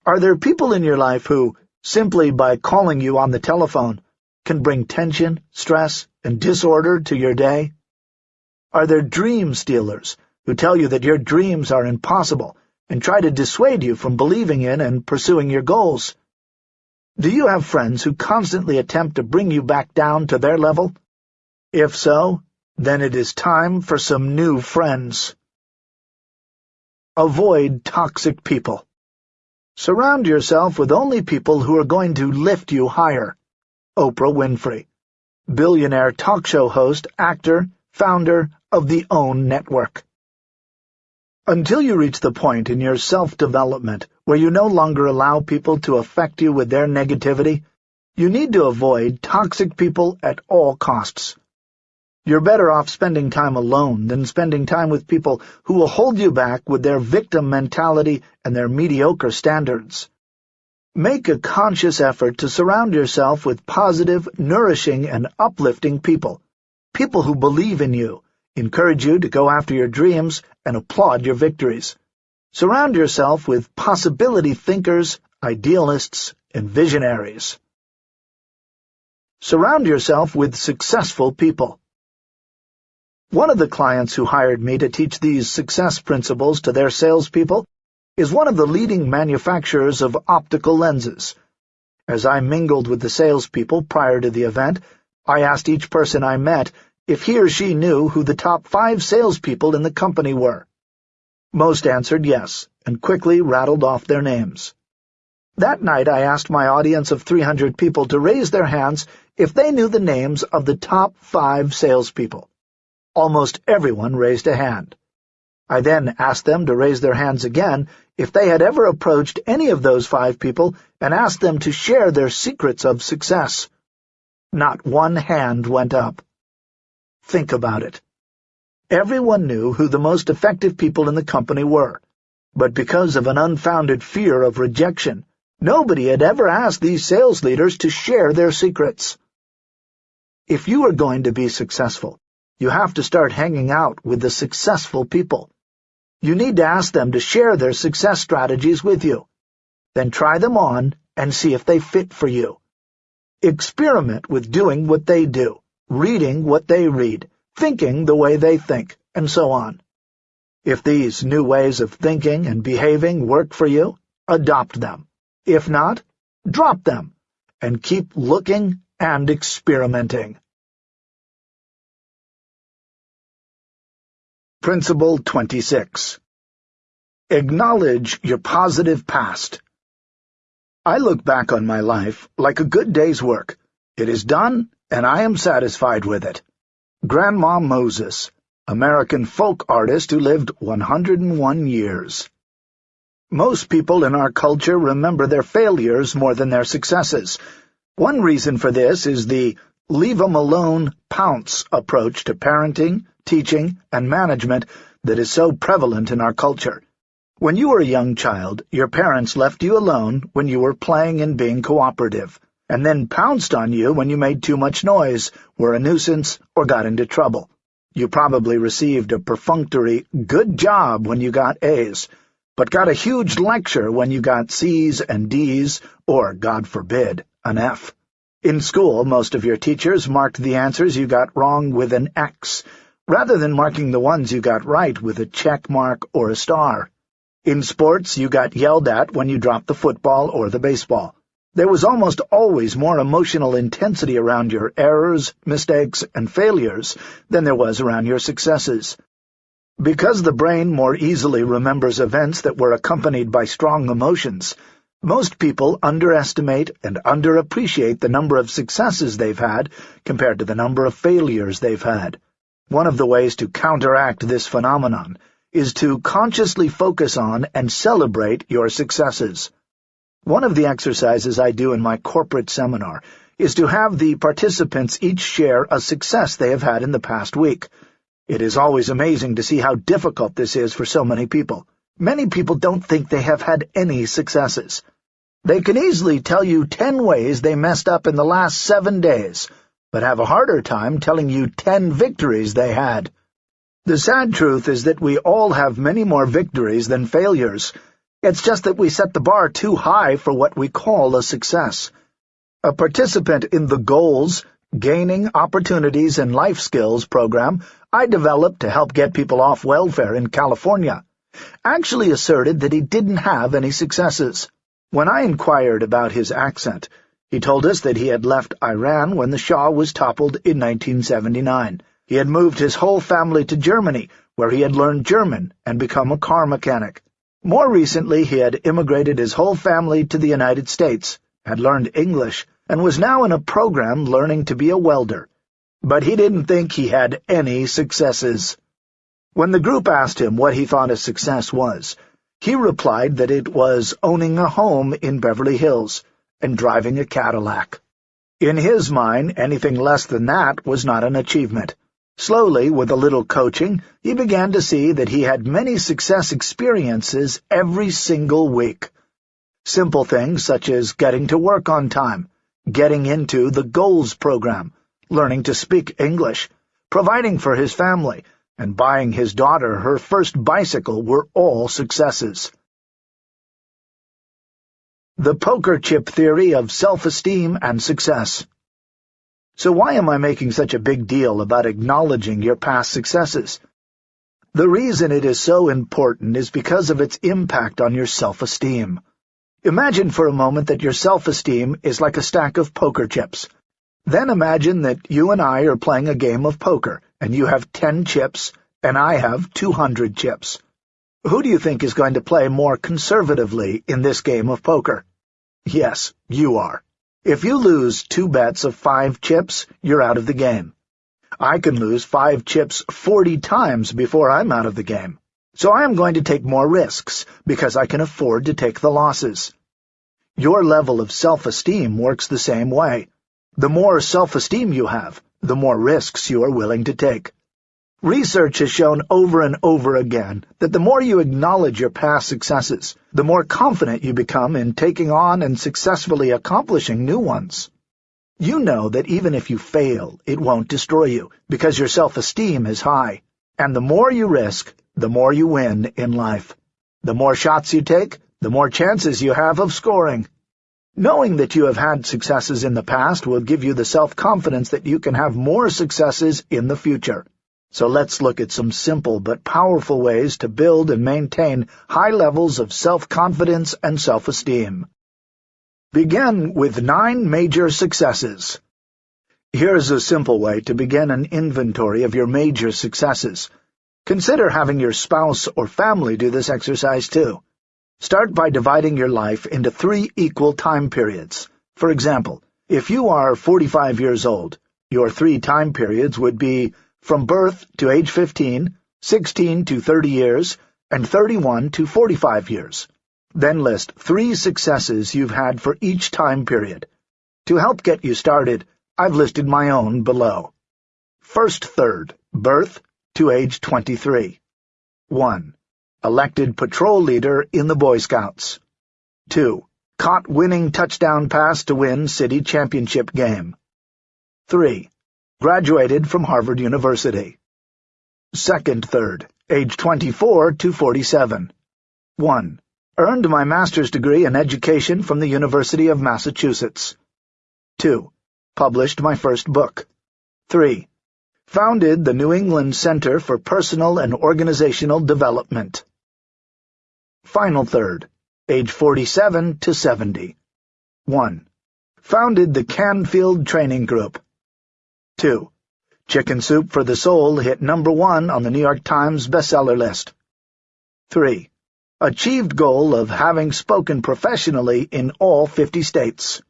Are there people in your life who, simply by calling you on the telephone, can bring tension, stress, and disorder to your day? Are there dream stealers who tell you that your dreams are impossible and try to dissuade you from believing in and pursuing your goals? Do you have friends who constantly attempt to bring you back down to their level? If so, then it is time for some new friends. Avoid toxic people. Surround yourself with only people who are going to lift you higher. Oprah Winfrey, billionaire talk show host, actor, founder of the OWN Network. Until you reach the point in your self-development where you no longer allow people to affect you with their negativity, you need to avoid toxic people at all costs. You're better off spending time alone than spending time with people who will hold you back with their victim mentality and their mediocre standards. Make a conscious effort to surround yourself with positive, nourishing, and uplifting people. People who believe in you, encourage you to go after your dreams, and applaud your victories. Surround yourself with possibility thinkers, idealists, and visionaries. Surround yourself with successful people. One of the clients who hired me to teach these success principles to their salespeople is one of the leading manufacturers of optical lenses. As I mingled with the salespeople prior to the event, I asked each person I met if he or she knew who the top five salespeople in the company were. Most answered yes, and quickly rattled off their names. That night I asked my audience of 300 people to raise their hands if they knew the names of the top five salespeople. Almost everyone raised a hand. I then asked them to raise their hands again if they had ever approached any of those five people and asked them to share their secrets of success. Not one hand went up. Think about it. Everyone knew who the most effective people in the company were, but because of an unfounded fear of rejection, nobody had ever asked these sales leaders to share their secrets. If you are going to be successful, you have to start hanging out with the successful people. You need to ask them to share their success strategies with you. Then try them on and see if they fit for you. Experiment with doing what they do, reading what they read, thinking the way they think, and so on. If these new ways of thinking and behaving work for you, adopt them. If not, drop them, and keep looking and experimenting. Principle 26 Acknowledge your positive past. I look back on my life like a good day's work. It is done, and I am satisfied with it. Grandma Moses, American folk artist who lived 101 years. Most people in our culture remember their failures more than their successes. One reason for this is the leave 'em alone, pounce approach to parenting, teaching, and management that is so prevalent in our culture. When you were a young child, your parents left you alone when you were playing and being cooperative and then pounced on you when you made too much noise, were a nuisance, or got into trouble. You probably received a perfunctory good job when you got A's, but got a huge lecture when you got C's and D's, or, God forbid, an F. In school, most of your teachers marked the answers you got wrong with an X, rather than marking the ones you got right with a check mark or a star. In sports, you got yelled at when you dropped the football or the baseball. There was almost always more emotional intensity around your errors, mistakes, and failures than there was around your successes. Because the brain more easily remembers events that were accompanied by strong emotions, most people underestimate and underappreciate the number of successes they've had compared to the number of failures they've had. One of the ways to counteract this phenomenon is to consciously focus on and celebrate your successes. One of the exercises I do in my corporate seminar is to have the participants each share a success they have had in the past week. It is always amazing to see how difficult this is for so many people. Many people don't think they have had any successes. They can easily tell you ten ways they messed up in the last seven days, but have a harder time telling you ten victories they had. The sad truth is that we all have many more victories than failures, it's just that we set the bar too high for what we call a success. A participant in the Goals, Gaining Opportunities and Life Skills program I developed to help get people off welfare in California actually asserted that he didn't have any successes. When I inquired about his accent, he told us that he had left Iran when the Shah was toppled in 1979. He had moved his whole family to Germany, where he had learned German and become a car mechanic. More recently, he had immigrated his whole family to the United States, had learned English, and was now in a program learning to be a welder. But he didn't think he had any successes. When the group asked him what he thought a success was, he replied that it was owning a home in Beverly Hills and driving a Cadillac. In his mind, anything less than that was not an achievement. Slowly, with a little coaching, he began to see that he had many success experiences every single week. Simple things such as getting to work on time, getting into the Goals program, learning to speak English, providing for his family, and buying his daughter her first bicycle were all successes. The Poker Chip Theory of Self-Esteem and Success so why am I making such a big deal about acknowledging your past successes? The reason it is so important is because of its impact on your self-esteem. Imagine for a moment that your self-esteem is like a stack of poker chips. Then imagine that you and I are playing a game of poker, and you have ten chips, and I have two hundred chips. Who do you think is going to play more conservatively in this game of poker? Yes, you are. If you lose two bets of five chips, you're out of the game. I can lose five chips forty times before I'm out of the game. So I am going to take more risks, because I can afford to take the losses. Your level of self-esteem works the same way. The more self-esteem you have, the more risks you are willing to take. Research has shown over and over again that the more you acknowledge your past successes, the more confident you become in taking on and successfully accomplishing new ones. You know that even if you fail, it won't destroy you, because your self-esteem is high. And the more you risk, the more you win in life. The more shots you take, the more chances you have of scoring. Knowing that you have had successes in the past will give you the self-confidence that you can have more successes in the future. So let's look at some simple but powerful ways to build and maintain high levels of self-confidence and self-esteem. Begin with nine major successes. Here's a simple way to begin an inventory of your major successes. Consider having your spouse or family do this exercise too. Start by dividing your life into three equal time periods. For example, if you are 45 years old, your three time periods would be from birth to age 15, 16 to 30 years, and 31 to 45 years. Then list three successes you've had for each time period. To help get you started, I've listed my own below. First third, birth to age 23. 1 elected patrol leader in the Boy Scouts. 2. Caught winning touchdown pass to win city championship game. 3. Graduated from Harvard University. Second third, age 24 to 47. 1. Earned my master's degree in education from the University of Massachusetts. 2. Published my first book. 3. Founded the New England Center for Personal and Organizational Development. Final third, age 47 to 70. 1. Founded the Canfield Training Group. 2. Chicken Soup for the Soul hit number one on the New York Times bestseller list. 3. Achieved goal of having spoken professionally in all 50 states.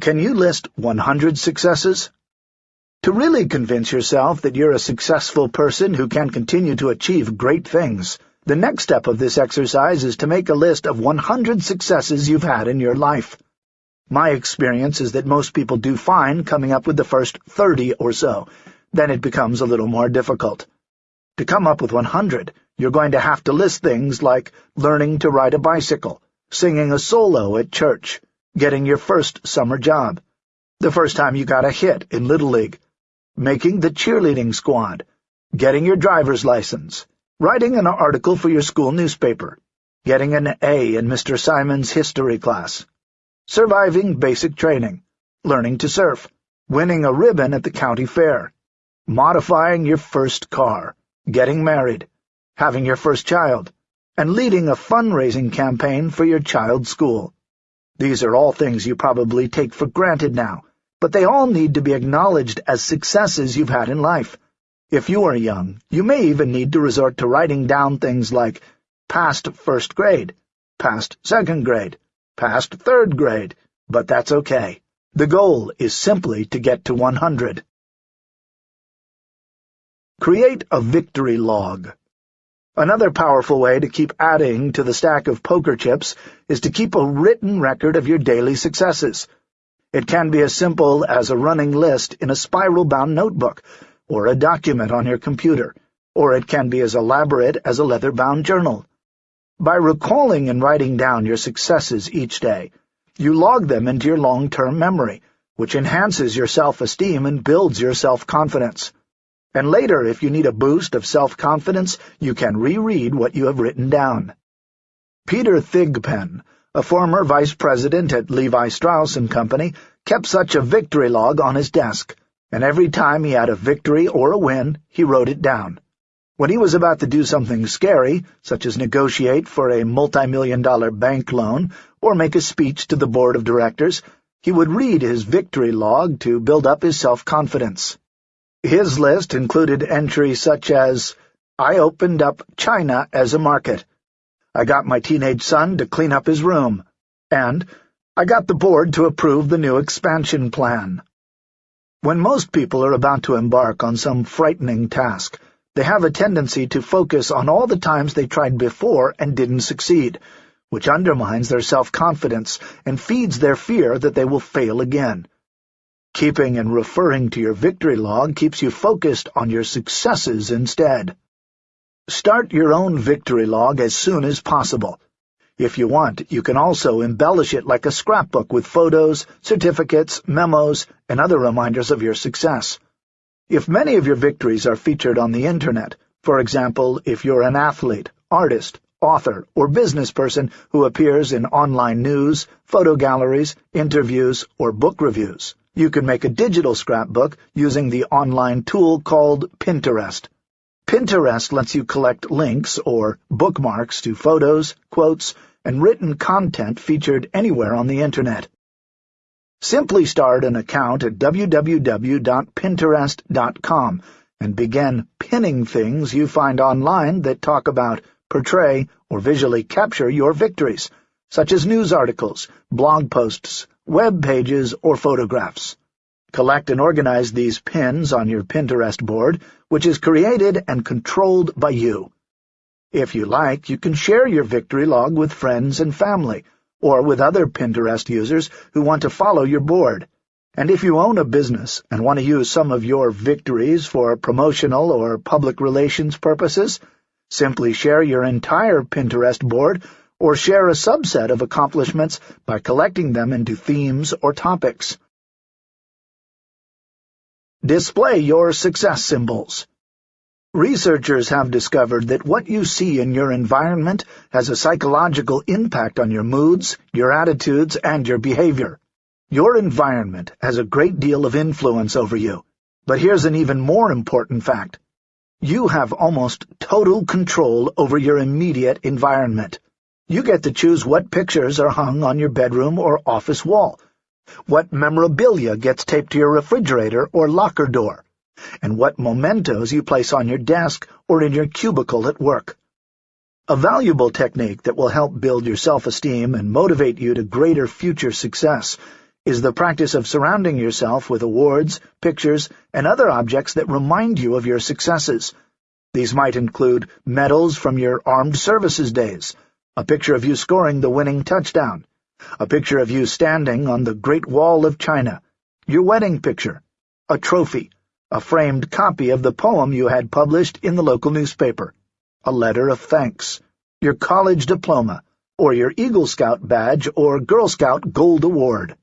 Can you list 100 successes? To really convince yourself that you're a successful person who can continue to achieve great things, the next step of this exercise is to make a list of 100 successes you've had in your life. My experience is that most people do fine coming up with the first 30 or so. Then it becomes a little more difficult. To come up with 100, you're going to have to list things like learning to ride a bicycle, singing a solo at church, getting your first summer job, the first time you got a hit in Little League, making the cheerleading squad, getting your driver's license, writing an article for your school newspaper, getting an A in Mr. Simon's history class, surviving basic training, learning to surf, winning a ribbon at the county fair, modifying your first car, getting married, having your first child, and leading a fundraising campaign for your child's school. These are all things you probably take for granted now, but they all need to be acknowledged as successes you've had in life. If you are young, you may even need to resort to writing down things like past first grade, past second grade, past third grade, but that's okay. The goal is simply to get to 100. Create a victory log. Another powerful way to keep adding to the stack of poker chips is to keep a written record of your daily successes. It can be as simple as a running list in a spiral-bound notebook, or a document on your computer, or it can be as elaborate as a leather-bound journal. By recalling and writing down your successes each day, you log them into your long-term memory, which enhances your self-esteem and builds your self-confidence. And later, if you need a boost of self-confidence, you can reread what you have written down. Peter Thigpen a former vice president at Levi Strauss & Company, kept such a victory log on his desk, and every time he had a victory or a win, he wrote it down. When he was about to do something scary, such as negotiate for a multi-million dollar bank loan or make a speech to the board of directors, he would read his victory log to build up his self-confidence. His list included entries such as, I opened up China as a market. I got my teenage son to clean up his room. And I got the board to approve the new expansion plan. When most people are about to embark on some frightening task, they have a tendency to focus on all the times they tried before and didn't succeed, which undermines their self-confidence and feeds their fear that they will fail again. Keeping and referring to your victory log keeps you focused on your successes instead. Start your own victory log as soon as possible. If you want, you can also embellish it like a scrapbook with photos, certificates, memos, and other reminders of your success. If many of your victories are featured on the Internet, for example, if you're an athlete, artist, author, or business person who appears in online news, photo galleries, interviews, or book reviews, you can make a digital scrapbook using the online tool called Pinterest. Pinterest lets you collect links or bookmarks to photos, quotes, and written content featured anywhere on the Internet. Simply start an account at www.pinterest.com and begin pinning things you find online that talk about, portray, or visually capture your victories, such as news articles, blog posts, web pages, or photographs. Collect and organize these pins on your Pinterest board, which is created and controlled by you. If you like, you can share your victory log with friends and family, or with other Pinterest users who want to follow your board. And if you own a business and want to use some of your victories for promotional or public relations purposes, simply share your entire Pinterest board or share a subset of accomplishments by collecting them into themes or topics. Display your success symbols. Researchers have discovered that what you see in your environment has a psychological impact on your moods, your attitudes, and your behavior. Your environment has a great deal of influence over you. But here's an even more important fact. You have almost total control over your immediate environment. You get to choose what pictures are hung on your bedroom or office wall, what memorabilia gets taped to your refrigerator or locker door, and what mementos you place on your desk or in your cubicle at work. A valuable technique that will help build your self-esteem and motivate you to greater future success is the practice of surrounding yourself with awards, pictures, and other objects that remind you of your successes. These might include medals from your armed services days, a picture of you scoring the winning touchdown, a picture of you standing on the Great Wall of China, your wedding picture, a trophy, a framed copy of the poem you had published in the local newspaper, a letter of thanks, your college diploma, or your Eagle Scout badge or Girl Scout Gold Award.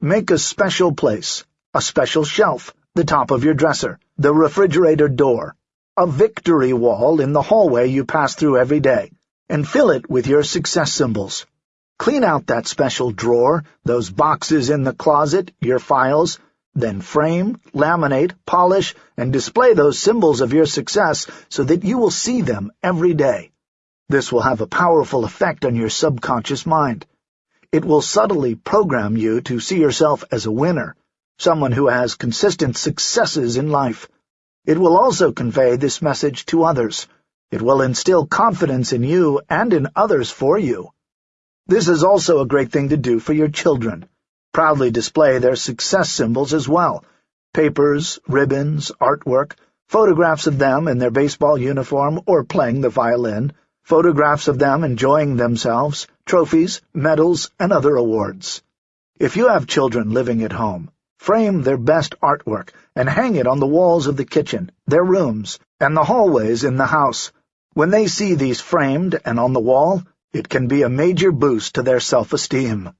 Make a special place, a special shelf, the top of your dresser, the refrigerator door, a victory wall in the hallway you pass through every day, and fill it with your success symbols. Clean out that special drawer, those boxes in the closet, your files, then frame, laminate, polish, and display those symbols of your success so that you will see them every day. This will have a powerful effect on your subconscious mind. It will subtly program you to see yourself as a winner, someone who has consistent successes in life. It will also convey this message to others. It will instill confidence in you and in others for you. This is also a great thing to do for your children proudly display their success symbols as well, papers, ribbons, artwork, photographs of them in their baseball uniform or playing the violin, photographs of them enjoying themselves, trophies, medals, and other awards. If you have children living at home, frame their best artwork and hang it on the walls of the kitchen, their rooms, and the hallways in the house. When they see these framed and on the wall, it can be a major boost to their self-esteem.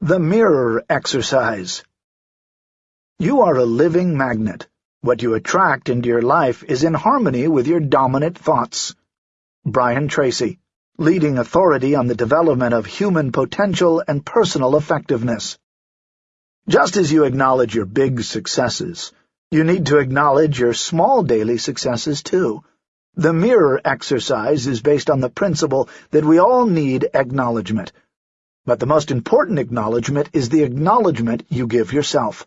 The Mirror Exercise You are a living magnet. What you attract into your life is in harmony with your dominant thoughts. Brian Tracy, leading authority on the development of human potential and personal effectiveness. Just as you acknowledge your big successes, you need to acknowledge your small daily successes too. The mirror exercise is based on the principle that we all need acknowledgement, But the most important acknowledgement is the acknowledgement you give yourself.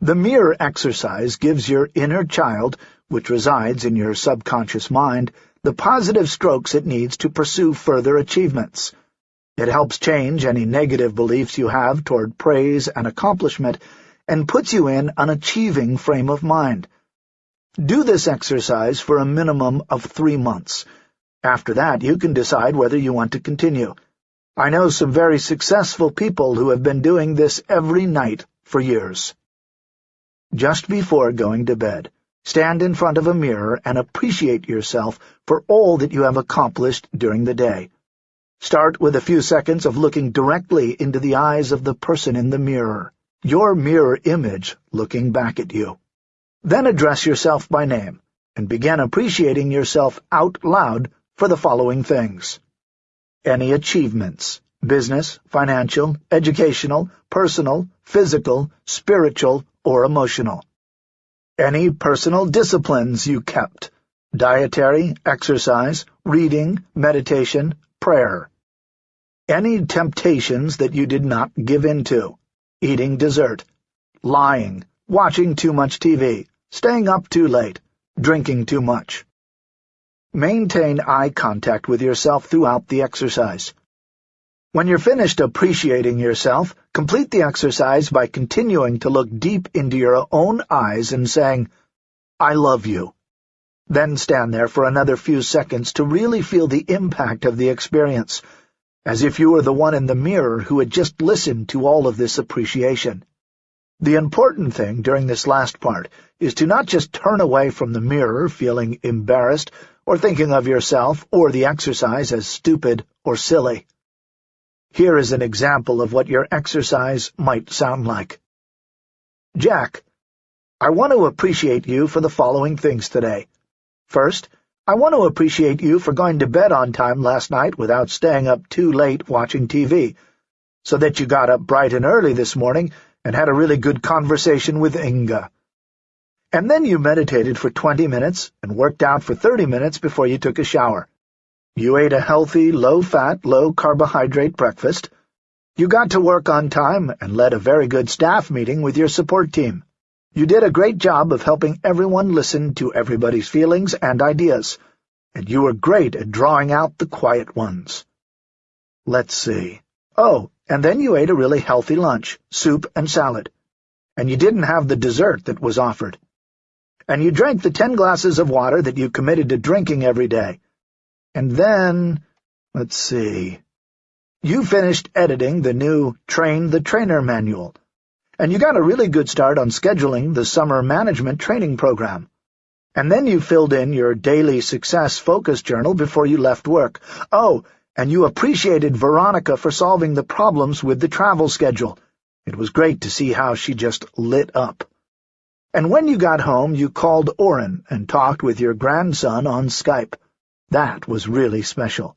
The mirror exercise gives your inner child, which resides in your subconscious mind, the positive strokes it needs to pursue further achievements. It helps change any negative beliefs you have toward praise and accomplishment and puts you in an achieving frame of mind. Do this exercise for a minimum of three months. After that, you can decide whether you want to continue. I know some very successful people who have been doing this every night for years. Just before going to bed, stand in front of a mirror and appreciate yourself for all that you have accomplished during the day. Start with a few seconds of looking directly into the eyes of the person in the mirror, your mirror image looking back at you. Then address yourself by name, and begin appreciating yourself out loud for the following things. Any achievements, business, financial, educational, personal, physical, spiritual, or emotional. Any personal disciplines you kept, dietary, exercise, reading, meditation, prayer. Any temptations that you did not give in to, eating dessert, lying, watching too much TV, staying up too late, drinking too much. Maintain eye contact with yourself throughout the exercise. When you're finished appreciating yourself, complete the exercise by continuing to look deep into your own eyes and saying, I love you. Then stand there for another few seconds to really feel the impact of the experience, as if you were the one in the mirror who had just listened to all of this appreciation. The important thing during this last part is to not just turn away from the mirror feeling embarrassed or thinking of yourself or the exercise as stupid or silly. Here is an example of what your exercise might sound like. Jack, I want to appreciate you for the following things today. First, I want to appreciate you for going to bed on time last night without staying up too late watching TV, so that you got up bright and early this morning and had a really good conversation with Inga. And then you meditated for twenty minutes and worked out for thirty minutes before you took a shower. You ate a healthy, low-fat, low-carbohydrate breakfast. You got to work on time and led a very good staff meeting with your support team. You did a great job of helping everyone listen to everybody's feelings and ideas, and you were great at drawing out the quiet ones. Let's see. Oh, and then you ate a really healthy lunch, soup and salad. And you didn't have the dessert that was offered. And you drank the ten glasses of water that you committed to drinking every day. And then, let's see, you finished editing the new Train the Trainer manual, and you got a really good start on scheduling the summer management training program. And then you filled in your daily success focus journal before you left work. Oh, and you appreciated Veronica for solving the problems with the travel schedule. It was great to see how she just lit up. And when you got home, you called Oran and talked with your grandson on Skype. That was really special.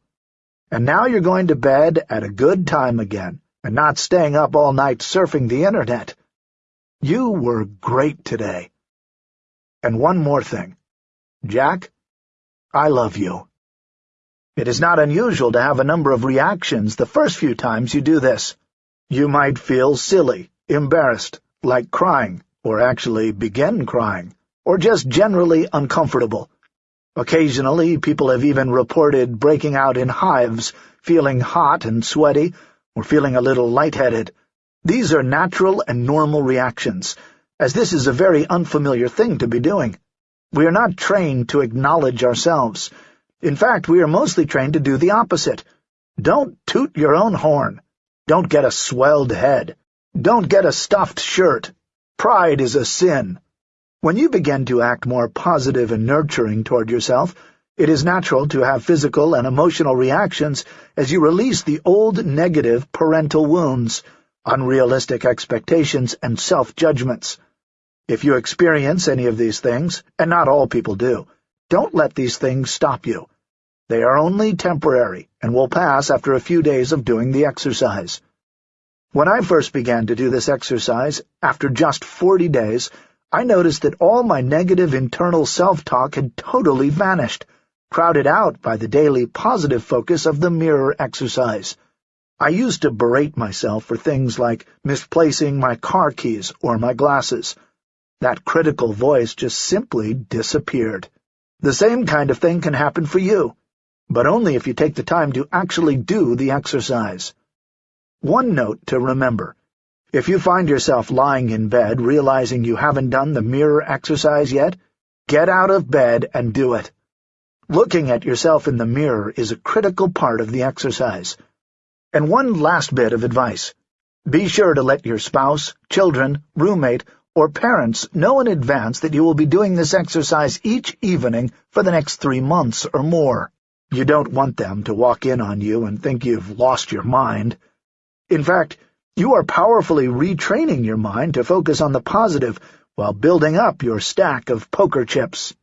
And now you're going to bed at a good time again, and not staying up all night surfing the Internet. You were great today. And one more thing. Jack, I love you. It is not unusual to have a number of reactions the first few times you do this. You might feel silly, embarrassed, like crying, or actually begin crying, or just generally uncomfortable. Occasionally, people have even reported breaking out in hives, feeling hot and sweaty, or feeling a little lightheaded. These are natural and normal reactions, as this is a very unfamiliar thing to be doing. We are not trained to acknowledge ourselves, in fact, we are mostly trained to do the opposite. Don't toot your own horn. Don't get a swelled head. Don't get a stuffed shirt. Pride is a sin. When you begin to act more positive and nurturing toward yourself, it is natural to have physical and emotional reactions as you release the old negative parental wounds, unrealistic expectations, and self-judgments. If you experience any of these things, and not all people do, don't let these things stop you. They are only temporary and will pass after a few days of doing the exercise. When I first began to do this exercise, after just forty days, I noticed that all my negative internal self-talk had totally vanished, crowded out by the daily positive focus of the mirror exercise. I used to berate myself for things like misplacing my car keys or my glasses. That critical voice just simply disappeared. The same kind of thing can happen for you, but only if you take the time to actually do the exercise. One note to remember. If you find yourself lying in bed realizing you haven't done the mirror exercise yet, get out of bed and do it. Looking at yourself in the mirror is a critical part of the exercise. And one last bit of advice. Be sure to let your spouse, children, roommate, or parents know in advance that you will be doing this exercise each evening for the next three months or more. You don't want them to walk in on you and think you've lost your mind. In fact, you are powerfully retraining your mind to focus on the positive while building up your stack of poker chips.